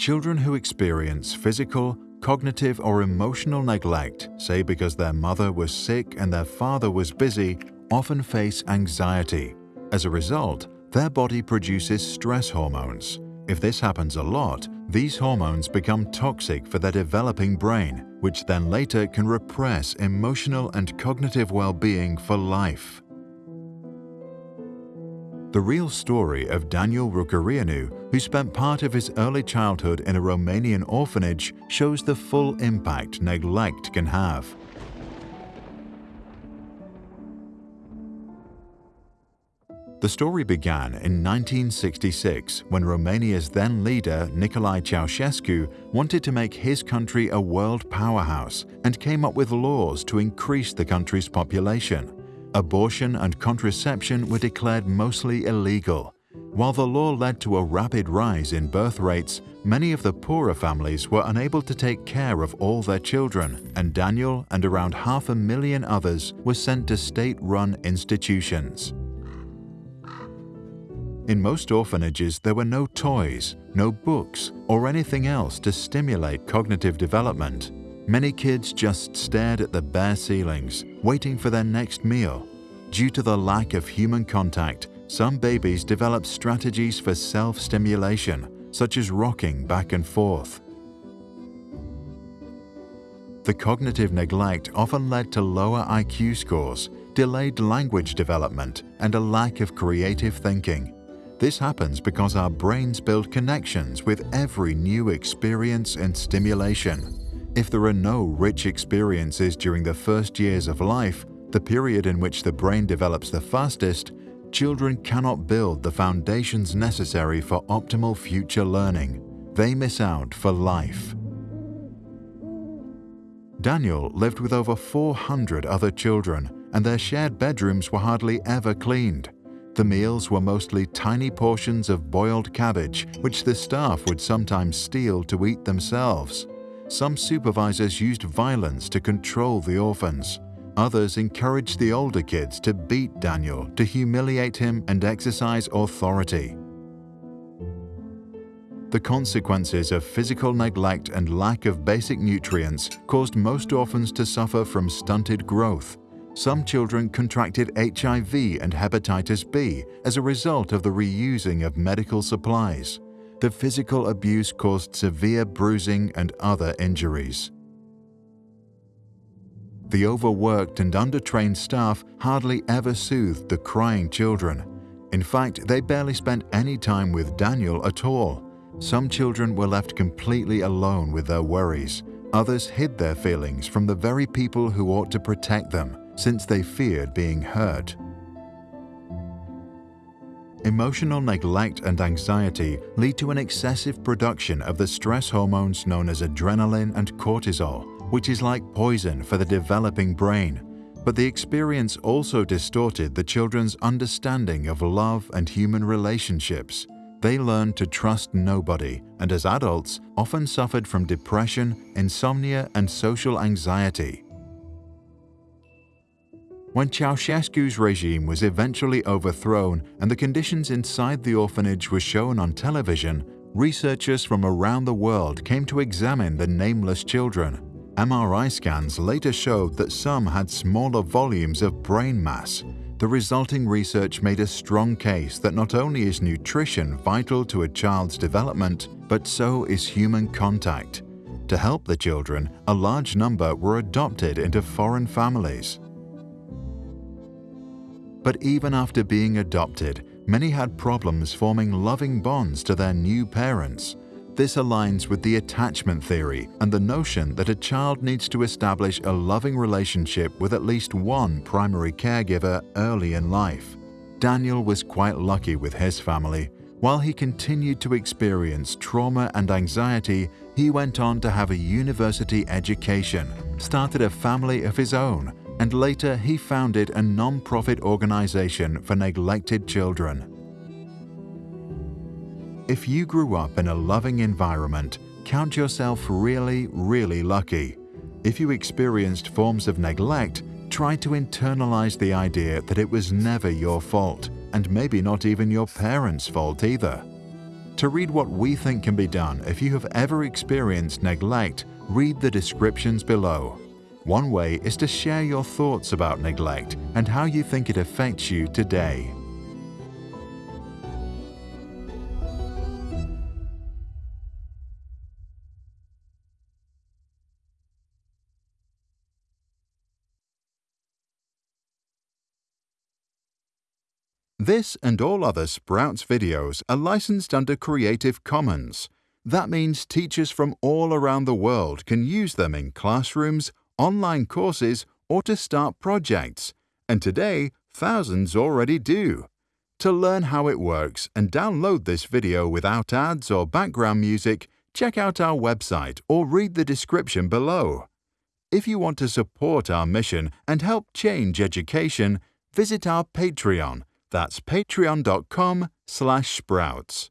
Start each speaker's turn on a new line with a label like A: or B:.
A: Children who experience physical, cognitive or emotional neglect, say because their mother was sick and their father was busy, often face anxiety. As a result, their body produces stress hormones. If this happens a lot, these hormones become toxic for their developing brain, which then later can repress emotional and cognitive well-being for life. The real story of Daniel Rucărianu, who spent part of his early childhood in a Romanian orphanage, shows the full impact neglect can have. The story began in 1966 when Romania's then leader Nicolae Ceausescu wanted to make his country a world powerhouse and came up with laws to increase the country's population. Abortion and contraception were declared mostly illegal. While the law led to a rapid rise in birth rates, many of the poorer families were unable to take care of all their children, and Daniel and around half a million others were sent to state-run institutions. In most orphanages, there were no toys, no books, or anything else to stimulate cognitive development. Many kids just stared at the bare ceilings, waiting for their next meal. Due to the lack of human contact, some babies develop strategies for self-stimulation, such as rocking back and forth. The cognitive neglect often led to lower IQ scores, delayed language development, and a lack of creative thinking. This happens because our brains build connections with every new experience and stimulation. If there are no rich experiences during the first years of life, the period in which the brain develops the fastest, children cannot build the foundations necessary for optimal future learning. They miss out for life. Daniel lived with over 400 other children, and their shared bedrooms were hardly ever cleaned. The meals were mostly tiny portions of boiled cabbage, which the staff would sometimes steal to eat themselves. Some supervisors used violence to control the orphans. Others encouraged the older kids to beat Daniel, to humiliate him and exercise authority. The consequences of physical neglect and lack of basic nutrients caused most orphans to suffer from stunted growth, some children contracted HIV and hepatitis B as a result of the reusing of medical supplies. The physical abuse caused severe bruising and other injuries. The overworked and undertrained staff hardly ever soothed the crying children. In fact, they barely spent any time with Daniel at all. Some children were left completely alone with their worries. Others hid their feelings from the very people who ought to protect them since they feared being hurt. Emotional neglect and anxiety lead to an excessive production of the stress hormones known as adrenaline and cortisol, which is like poison for the developing brain. But the experience also distorted the children's understanding of love and human relationships. They learned to trust nobody and as adults often suffered from depression, insomnia and social anxiety. When Ceausescu's regime was eventually overthrown and the conditions inside the orphanage were shown on television, researchers from around the world came to examine the nameless children. MRI scans later showed that some had smaller volumes of brain mass. The resulting research made a strong case that not only is nutrition vital to a child's development, but so is human contact. To help the children, a large number were adopted into foreign families. But even after being adopted, many had problems forming loving bonds to their new parents. This aligns with the attachment theory and the notion that a child needs to establish a loving relationship with at least one primary caregiver early in life. Daniel was quite lucky with his family. While he continued to experience trauma and anxiety, he went on to have a university education, started a family of his own, and later he founded a non-profit organization for neglected children. If you grew up in a loving environment, count yourself really, really lucky. If you experienced forms of neglect, try to internalize the idea that it was never your fault, and maybe not even your parents' fault either. To read what we think can be done if you have ever experienced neglect, read the descriptions below. One way is to share your thoughts about neglect and how you think it affects you today. This and all other Sprouts videos are licensed under Creative Commons. That means teachers from all around the world can use them in classrooms, online courses, or to start projects. And today, thousands already do. To learn how it works and download this video without ads or background music, check out our website or read the description below. If you want to support our mission and help change education, visit our Patreon that's patreon.com slash sprouts.